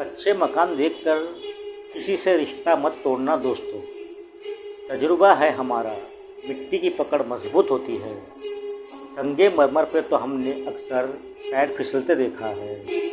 अच्छे मकान देखकर किसी से रिश्ता मत तोड़ना दोस्तों। तजुर्बा है हमारा, मिट्टी की पकड़ मज़बूत होती है। संगे मरमर पे तो हमने अक्सर पैर फिसलते देखा है।